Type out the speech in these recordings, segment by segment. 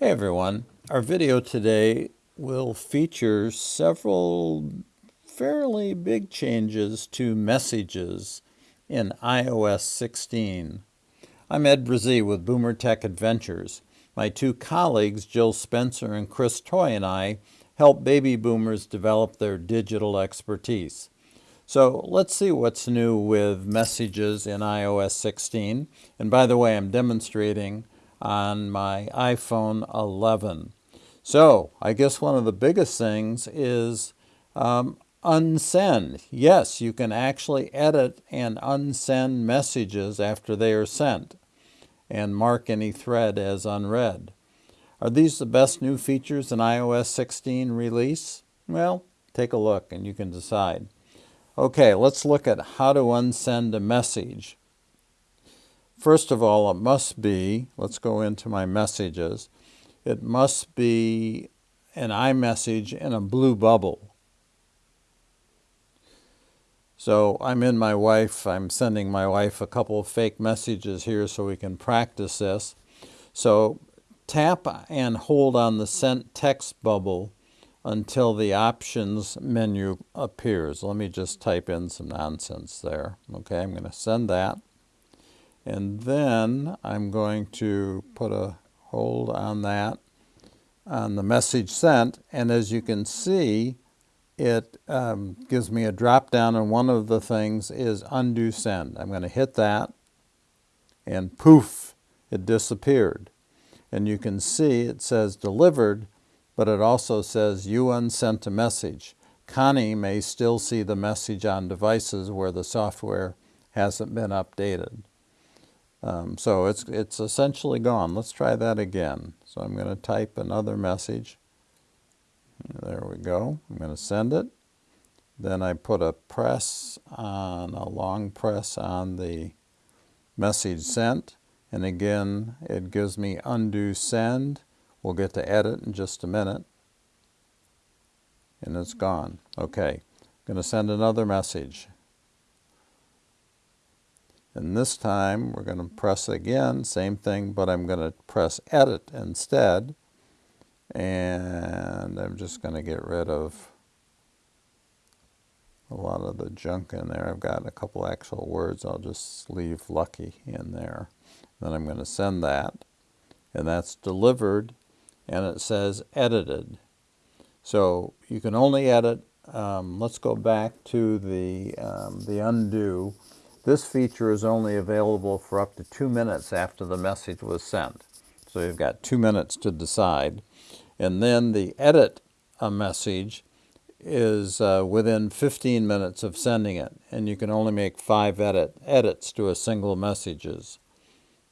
Hey everyone, our video today will feature several fairly big changes to messages in iOS 16. I'm Ed Brazee with Boomer Tech Adventures. My two colleagues, Jill Spencer and Chris Toy and I, help baby boomers develop their digital expertise. So let's see what's new with messages in iOS 16. And by the way, I'm demonstrating on my iPhone 11. So I guess one of the biggest things is um, unsend. Yes, you can actually edit and unsend messages after they are sent and mark any thread as unread. Are these the best new features in iOS 16 release? Well, take a look and you can decide. Okay, let's look at how to unsend a message. First of all, it must be, let's go into my messages, it must be an iMessage in a blue bubble. So I'm in my wife, I'm sending my wife a couple of fake messages here so we can practice this. So tap and hold on the sent text bubble until the options menu appears. Let me just type in some nonsense there. Okay, I'm going to send that. And then I'm going to put a hold on that on the message sent. And as you can see, it um, gives me a drop down and one of the things is undo send. I'm going to hit that and poof, it disappeared. And you can see it says delivered, but it also says you unsent a message. Connie may still see the message on devices where the software hasn't been updated. Um, so it's, it's essentially gone. Let's try that again. So I'm going to type another message. There we go. I'm going to send it. Then I put a press on, a long press on the message sent. And again, it gives me undo send. We'll get to edit in just a minute. And it's gone. Okay. I'm going to send another message. And this time we're going to press again, same thing, but I'm going to press edit instead. And I'm just going to get rid of a lot of the junk in there. I've got a couple actual words. I'll just leave lucky in there. Then I'm going to send that. And that's delivered. And it says edited. So you can only edit. Um, let's go back to the, um, the undo. This feature is only available for up to two minutes after the message was sent. So you've got two minutes to decide. And then the edit a message is uh, within 15 minutes of sending it. And you can only make five edit, edits to a single messages.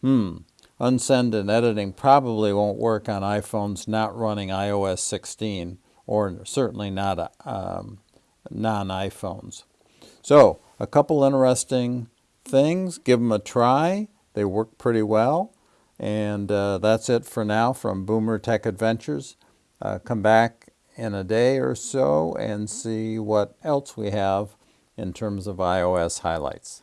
Hmm. Unsend and editing probably won't work on iPhones not running iOS 16 or certainly not um, non-iPhones. So a couple interesting things. Give them a try. They work pretty well. And uh, that's it for now from Boomer Tech Adventures. Uh, come back in a day or so and see what else we have in terms of iOS highlights.